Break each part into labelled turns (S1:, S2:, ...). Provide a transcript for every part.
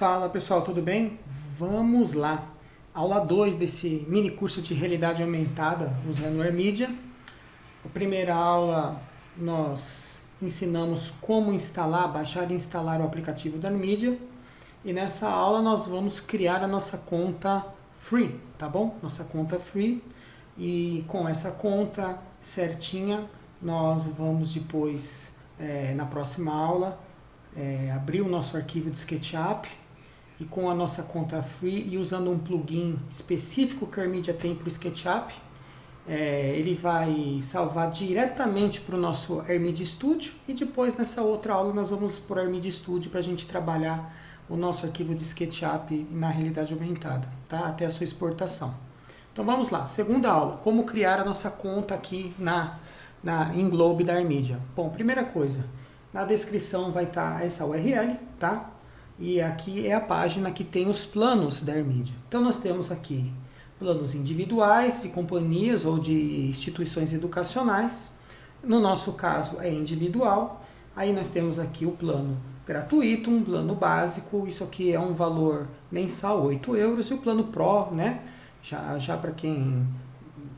S1: Fala pessoal, tudo bem? Vamos lá. Aula 2 desse mini curso de realidade aumentada usando o AirMedia. A primeira aula nós ensinamos como instalar, baixar e instalar o aplicativo da AirMedia. E nessa aula nós vamos criar a nossa conta free, tá bom? Nossa conta free. E com essa conta certinha, nós vamos depois, é, na próxima aula, é, abrir o nosso arquivo de SketchUp e com a nossa conta free e usando um plugin específico que a Armedia tem para o SketchUp, é, ele vai salvar diretamente para o nosso Armedia Studio e depois nessa outra aula nós vamos para o Armedia Studio para a gente trabalhar o nosso arquivo de SketchUp na realidade aumentada, tá? até a sua exportação. Então vamos lá, segunda aula, como criar a nossa conta aqui na, na Englobe da Armedia. Bom, primeira coisa, na descrição vai estar tá essa URL, tá? E aqui é a página que tem os planos da Armedia. Então nós temos aqui planos individuais de companhias ou de instituições educacionais. No nosso caso é individual. Aí nós temos aqui o plano gratuito, um plano básico, isso aqui é um valor mensal, 8 euros, e o plano Pro, né? Já, já para quem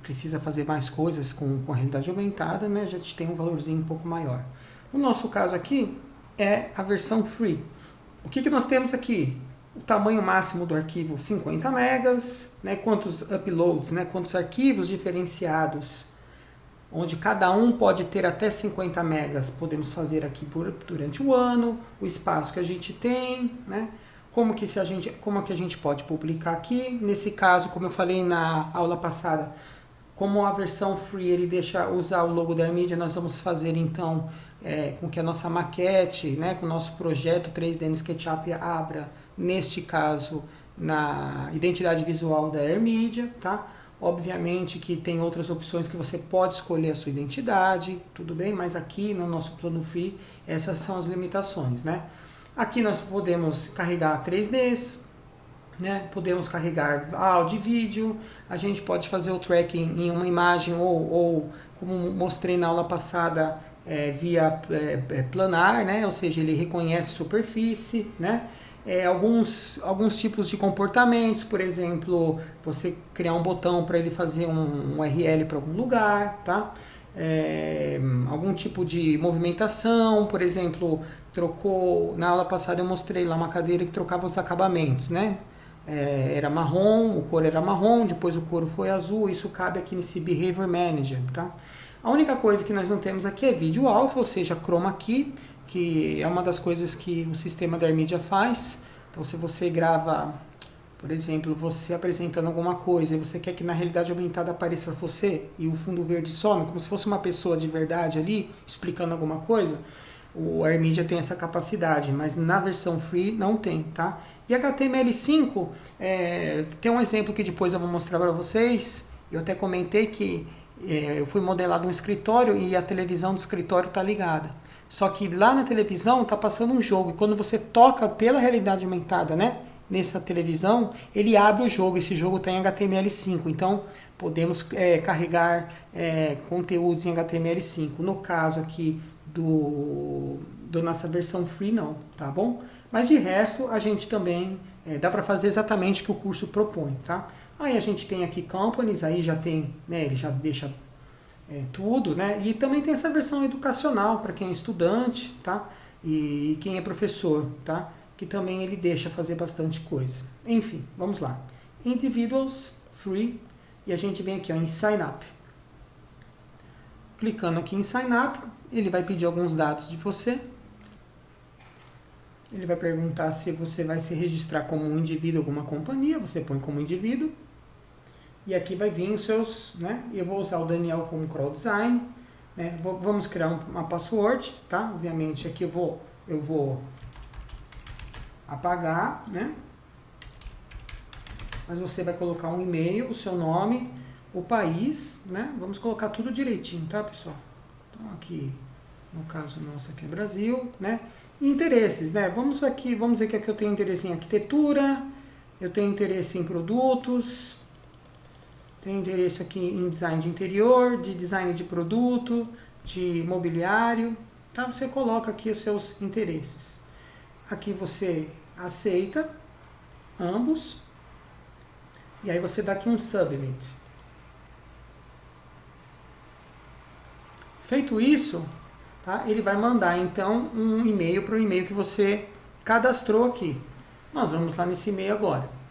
S1: precisa fazer mais coisas com, com a realidade aumentada, né? Já tem um valorzinho um pouco maior. No nosso caso aqui, é a versão free. O que, que nós temos aqui? O tamanho máximo do arquivo 50 megas, né? quantos uploads, né? quantos arquivos diferenciados, onde cada um pode ter até 50 megas, podemos fazer aqui por, durante o ano, o espaço que a gente tem, né? como, que se a gente, como que a gente pode publicar aqui. Nesse caso, como eu falei na aula passada, como a versão free ele deixa usar o logo da mídia, nós vamos fazer então é, com que a nossa maquete, né, com o nosso projeto 3D no SketchUp abra, neste caso, na identidade visual da AirMedia, tá? Obviamente que tem outras opções que você pode escolher a sua identidade, tudo bem? Mas aqui no nosso plano free, essas são as limitações, né? Aqui nós podemos carregar 3Ds, né? podemos carregar áudio e vídeo, a gente pode fazer o tracking em uma imagem ou, ou como mostrei na aula passada, é, via é, é, planar, né? ou seja, ele reconhece superfície, né? É, alguns, alguns tipos de comportamentos, por exemplo, você criar um botão para ele fazer um, um URL para algum lugar, tá? É, algum tipo de movimentação, por exemplo, trocou, na aula passada eu mostrei lá uma cadeira que trocava os acabamentos, né? É, era marrom, o cor era marrom, depois o cor foi azul, isso cabe aqui nesse Behavior Manager, tá? A única coisa que nós não temos aqui é vídeo alfa, ou seja, chroma key, que é uma das coisas que o sistema da AirMedia faz. Então se você grava, por exemplo, você apresentando alguma coisa e você quer que na realidade aumentada apareça você e o fundo verde some, como se fosse uma pessoa de verdade ali, explicando alguma coisa, o AirMedia tem essa capacidade, mas na versão free não tem, tá? E HTML5, é, tem um exemplo que depois eu vou mostrar para vocês, eu até comentei que eu fui modelado um escritório e a televisão do escritório está ligada. Só que lá na televisão está passando um jogo e quando você toca pela realidade aumentada, né, nessa televisão, ele abre o jogo. Esse jogo está em HTML5, então podemos é, carregar é, conteúdos em HTML5. No caso aqui do, do nossa versão free, não, tá bom? Mas de resto, a gente também é, dá para fazer exatamente o que o curso propõe, tá? Aí a gente tem aqui companies, aí já tem, né, ele já deixa é, tudo, né? E também tem essa versão educacional para quem é estudante, tá? E quem é professor, tá? Que também ele deixa fazer bastante coisa. Enfim, vamos lá. Individuals, free, e a gente vem aqui ó, em Sign Up. Clicando aqui em Sign Up, ele vai pedir alguns dados de você. Ele vai perguntar se você vai se registrar como um indivíduo ou alguma companhia, você põe como indivíduo. E aqui vai vir os seus, né? Eu vou usar o Daniel como crawl design. Né? Vamos criar uma password, tá? Obviamente aqui eu vou, eu vou apagar, né? Mas você vai colocar um e-mail, o seu nome, o país, né? Vamos colocar tudo direitinho, tá, pessoal? Então aqui, no caso nosso aqui é Brasil, né? Interesses, né? Vamos aqui, vamos dizer que aqui eu tenho interesse em arquitetura, eu tenho interesse em produtos, tem interesse aqui em design de interior, de design de produto, de mobiliário. Tá? Você coloca aqui os seus interesses. Aqui você aceita ambos. E aí você dá aqui um submit. Feito isso, tá? ele vai mandar então um e-mail para o e-mail que você cadastrou aqui. Nós vamos lá nesse e-mail agora.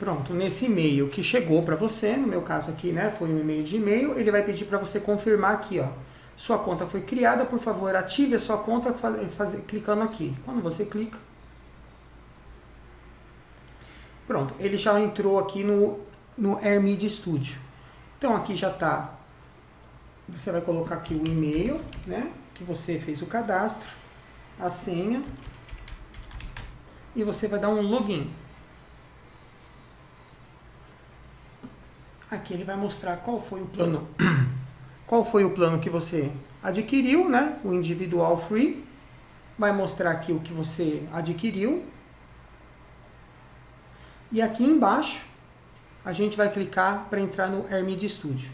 S1: Pronto, nesse e-mail que chegou para você, no meu caso aqui, né, foi um e-mail de e-mail, ele vai pedir para você confirmar aqui, ó. Sua conta foi criada, por favor, ative a sua conta faz, clicando aqui. Quando você clica, pronto, ele já entrou aqui no, no AirMedia Studio. Então aqui já está, você vai colocar aqui o e-mail, né, que você fez o cadastro, a senha, e você vai dar um login. Aqui ele vai mostrar qual foi o plano, qual foi o plano que você adquiriu, né? O individual free. Vai mostrar aqui o que você adquiriu. E aqui embaixo, a gente vai clicar para entrar no AirMedia Studio.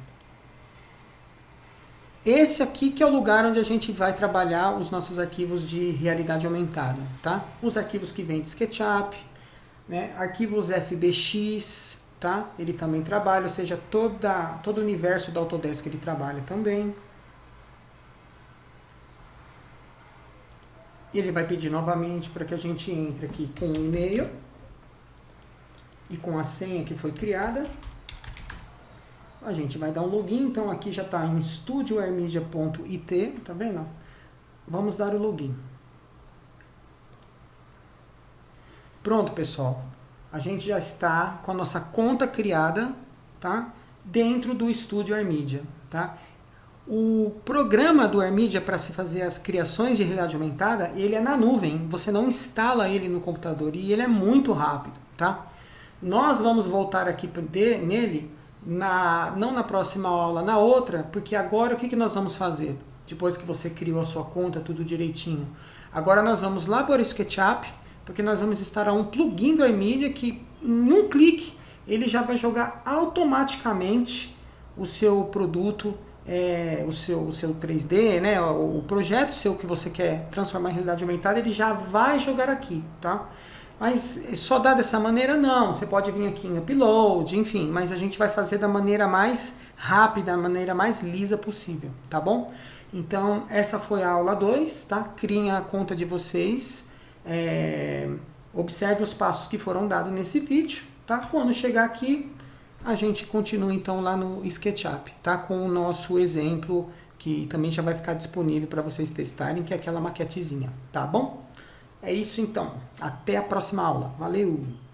S1: Esse aqui que é o lugar onde a gente vai trabalhar os nossos arquivos de realidade aumentada, tá? Os arquivos que vêm de SketchUp, né? arquivos FBX, tá? Ele também trabalha, ou seja, toda, todo o universo da Autodesk ele trabalha também. Ele vai pedir novamente para que a gente entre aqui com o e-mail e com a senha que foi criada a gente vai dar um login, então aqui já está em studioairmedia.it, tá vendo? Vamos dar o login. Pronto, pessoal. A gente já está com a nossa conta criada, tá? Dentro do Studio AirMedia, tá? O programa do AirMedia para se fazer as criações de realidade aumentada, ele é na nuvem. Você não instala ele no computador e ele é muito rápido, tá? Nós vamos voltar aqui nele na, não na próxima aula, na outra, porque agora o que, que nós vamos fazer? Depois que você criou a sua conta, tudo direitinho. Agora nós vamos lá para o SketchUp, porque nós vamos instalar um plugin do iMedia que em um clique ele já vai jogar automaticamente o seu produto, é, o, seu, o seu 3D, né, o projeto seu que você quer transformar em realidade aumentada, ele já vai jogar aqui, tá? Mas só dá dessa maneira? Não. Você pode vir aqui em upload, enfim. Mas a gente vai fazer da maneira mais rápida, da maneira mais lisa possível, tá bom? Então, essa foi a aula 2, tá? Criem a conta de vocês. É, observe os passos que foram dados nesse vídeo, tá? Quando chegar aqui, a gente continua então lá no SketchUp, tá? Com o nosso exemplo, que também já vai ficar disponível para vocês testarem, que é aquela maquetezinha, tá bom? É isso então. Até a próxima aula. Valeu!